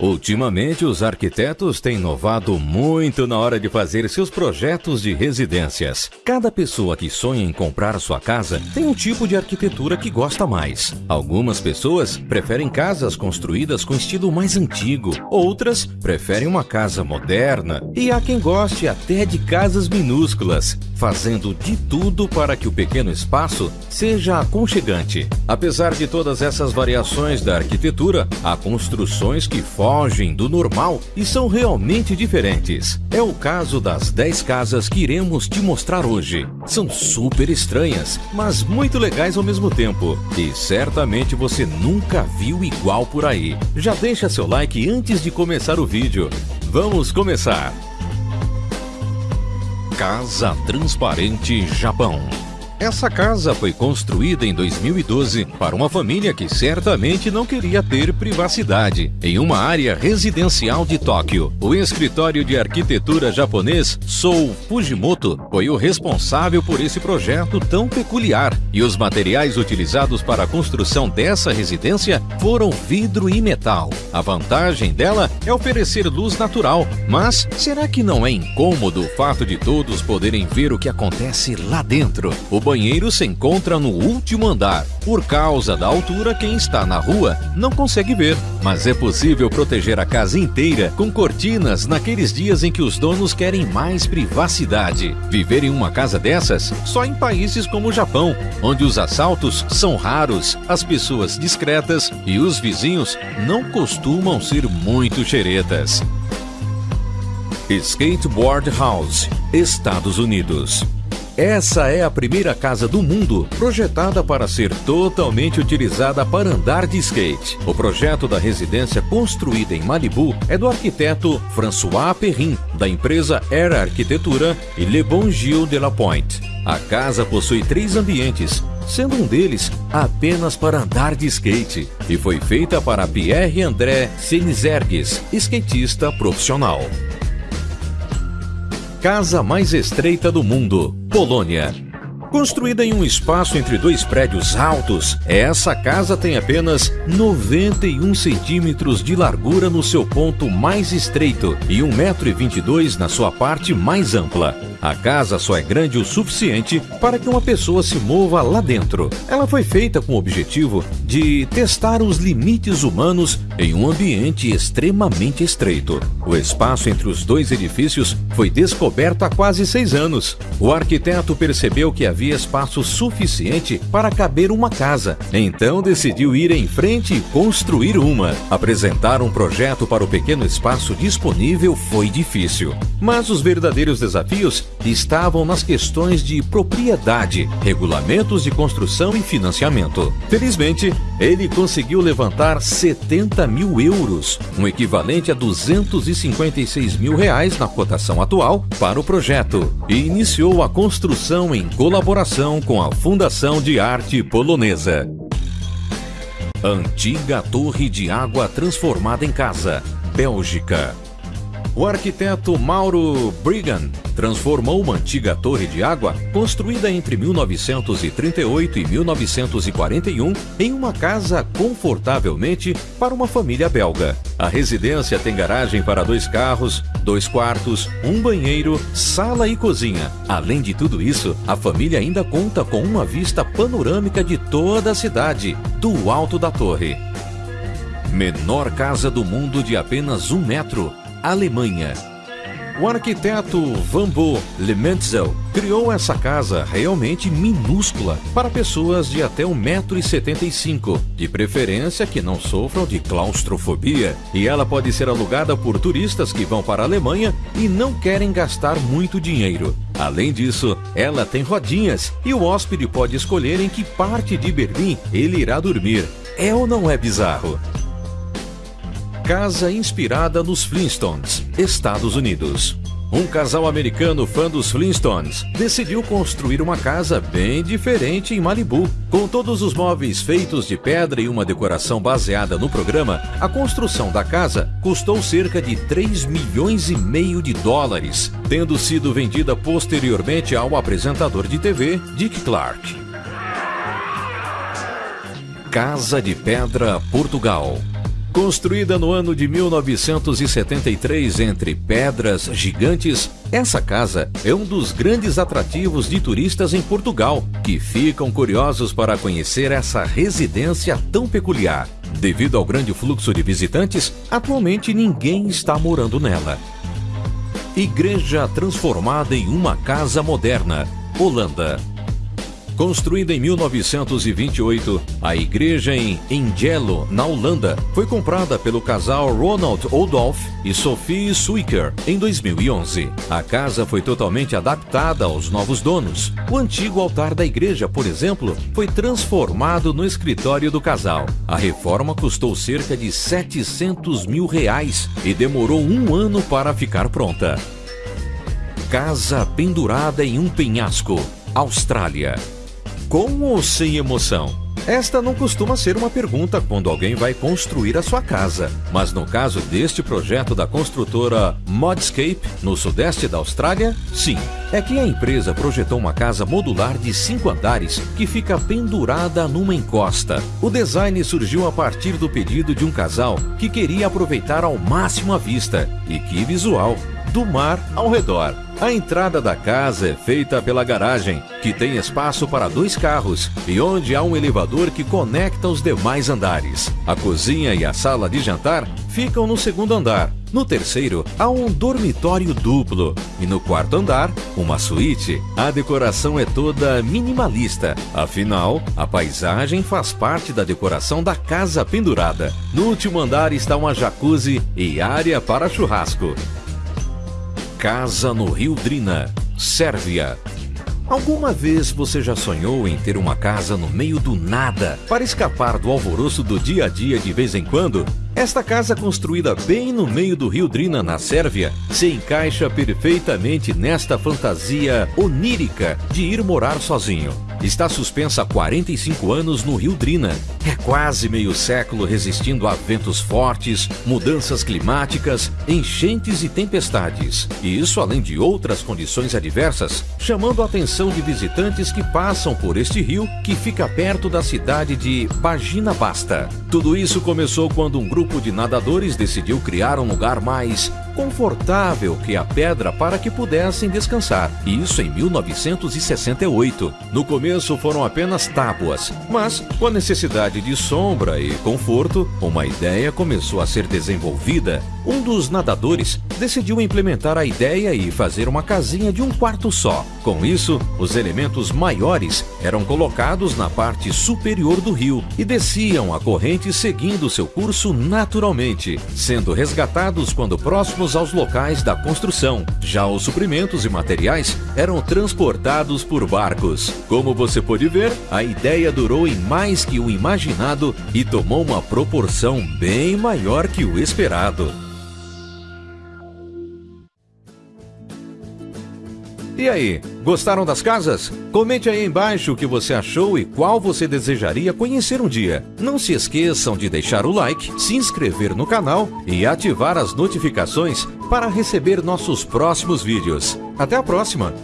Ultimamente, os arquitetos têm inovado muito na hora de fazer seus projetos de residências. Cada pessoa que sonha em comprar sua casa tem um tipo de arquitetura que gosta mais. Algumas pessoas preferem casas construídas com estilo mais antigo, outras preferem uma casa moderna e há quem goste até de casas minúsculas, fazendo de tudo para que o pequeno espaço seja aconchegante. Apesar de todas essas variações da arquitetura, há construções que formam fogem do normal e são realmente diferentes. É o caso das 10 casas que iremos te mostrar hoje. São super estranhas, mas muito legais ao mesmo tempo. E certamente você nunca viu igual por aí. Já deixa seu like antes de começar o vídeo. Vamos começar! Casa Transparente Japão essa casa foi construída em 2012 para uma família que certamente não queria ter privacidade. Em uma área residencial de Tóquio, o escritório de arquitetura japonês Sou Fujimoto foi o responsável por esse projeto tão peculiar. E os materiais utilizados para a construção dessa residência foram vidro e metal. A vantagem dela é oferecer luz natural, mas será que não é incômodo o fato de todos poderem ver o que acontece lá dentro? O banheiro se encontra no último andar. Por causa da altura, quem está na rua não consegue ver. Mas é possível proteger a casa inteira com cortinas naqueles dias em que os donos querem mais privacidade. Viver em uma casa dessas só em países como o Japão, onde os assaltos são raros, as pessoas discretas e os vizinhos não costumam ser muito xeretas. Skateboard House, Estados Unidos essa é a primeira casa do mundo projetada para ser totalmente utilizada para andar de skate. O projeto da residência construída em Malibu é do arquiteto François Perrin, da empresa Era Arquitetura e Le Bon Gil de la Pointe. A casa possui três ambientes, sendo um deles apenas para andar de skate, e foi feita para Pierre André Senizergues, skatista profissional. Casa mais estreita do mundo, Polônia. Construída em um espaço entre dois prédios altos, essa casa tem apenas 91 centímetros de largura no seu ponto mais estreito e 1,22 m na sua parte mais ampla. A casa só é grande o suficiente para que uma pessoa se mova lá dentro. Ela foi feita com o objetivo de testar os limites humanos em um ambiente extremamente estreito. O espaço entre os dois edifícios foi descoberto há quase seis anos. O arquiteto percebeu que havia espaço suficiente para caber uma casa, então decidiu ir em frente e construir uma. Apresentar um projeto para o pequeno espaço disponível foi difícil, mas os verdadeiros desafios estavam nas questões de propriedade, regulamentos de construção e financiamento. Felizmente, ele conseguiu levantar 70 mil euros, um equivalente a 256 mil reais na cotação atual, para o projeto e iniciou a construção em colaboração com a Fundação de Arte Polonesa. Antiga torre de água transformada em casa, Bélgica. O arquiteto Mauro Brigand transformou uma antiga torre de água construída entre 1938 e 1941 em uma casa confortavelmente para uma família belga. A residência tem garagem para dois carros, dois quartos, um banheiro, sala e cozinha. Além de tudo isso, a família ainda conta com uma vista panorâmica de toda a cidade, do alto da torre. Menor casa do mundo de apenas um metro Alemanha. O arquiteto Vambo Lementzel criou essa casa realmente minúscula para pessoas de até 1,75m, de preferência que não sofram de claustrofobia, e ela pode ser alugada por turistas que vão para a Alemanha e não querem gastar muito dinheiro. Além disso, ela tem rodinhas e o hóspede pode escolher em que parte de Berlim ele irá dormir. É ou não é bizarro? Casa inspirada nos Flintstones, Estados Unidos. Um casal americano fã dos Flintstones decidiu construir uma casa bem diferente em Malibu. Com todos os móveis feitos de pedra e uma decoração baseada no programa, a construção da casa custou cerca de 3 milhões e meio de dólares, tendo sido vendida posteriormente ao apresentador de TV Dick Clark. Casa de Pedra, Portugal. Construída no ano de 1973 entre pedras gigantes, essa casa é um dos grandes atrativos de turistas em Portugal, que ficam curiosos para conhecer essa residência tão peculiar. Devido ao grande fluxo de visitantes, atualmente ninguém está morando nela. Igreja transformada em uma casa moderna, Holanda. Construída em 1928, a igreja em Engelo, na Holanda, foi comprada pelo casal Ronald Oldolf e Sophie Swicker em 2011. A casa foi totalmente adaptada aos novos donos. O antigo altar da igreja, por exemplo, foi transformado no escritório do casal. A reforma custou cerca de 700 mil reais e demorou um ano para ficar pronta. Casa pendurada em um penhasco, Austrália. Com ou sem emoção? Esta não costuma ser uma pergunta quando alguém vai construir a sua casa, mas no caso deste projeto da construtora Modscape, no sudeste da Austrália, sim. É que a empresa projetou uma casa modular de cinco andares que fica pendurada numa encosta. O design surgiu a partir do pedido de um casal que queria aproveitar ao máximo a vista. E que visual! Do mar ao redor. A entrada da casa é feita pela garagem, que tem espaço para dois carros e onde há um elevador que conecta os demais andares. A cozinha e a sala de jantar ficam no segundo andar. No terceiro, há um dormitório duplo. E no quarto andar, uma suíte. A decoração é toda minimalista. Afinal, a paisagem faz parte da decoração da casa pendurada. No último andar está uma jacuzzi e área para churrasco. Casa no Rio Drina, Sérvia. Alguma vez você já sonhou em ter uma casa no meio do nada para escapar do alvoroço do dia a dia de vez em quando? Esta casa construída bem no meio do rio Drina, na Sérvia, se encaixa perfeitamente nesta fantasia onírica de ir morar sozinho. Está suspensa há 45 anos no rio Drina. É quase meio século resistindo a ventos fortes, mudanças climáticas, enchentes e tempestades. E isso além de outras condições adversas, chamando a atenção de visitantes que passam por este rio que fica perto da cidade de Bagina Basta. Tudo isso começou quando um grupo de nadadores decidiu criar um lugar mais confortável que a pedra para que pudessem descansar. Isso em 1968. No começo foram apenas tábuas, mas com a necessidade de sombra e conforto, uma ideia começou a ser desenvolvida. Um dos nadadores decidiu implementar a ideia e fazer uma casinha de um quarto só. Com isso, os elementos maiores eram colocados na parte superior do rio e desciam a corrente seguindo seu curso naturalmente, sendo resgatados quando próximos aos locais da construção. Já os suprimentos e materiais eram transportados por barcos. Como você pode ver, a ideia durou em mais que o imaginado e tomou uma proporção bem maior que o esperado. E aí, gostaram das casas? Comente aí embaixo o que você achou e qual você desejaria conhecer um dia. Não se esqueçam de deixar o like, se inscrever no canal e ativar as notificações para receber nossos próximos vídeos. Até a próxima!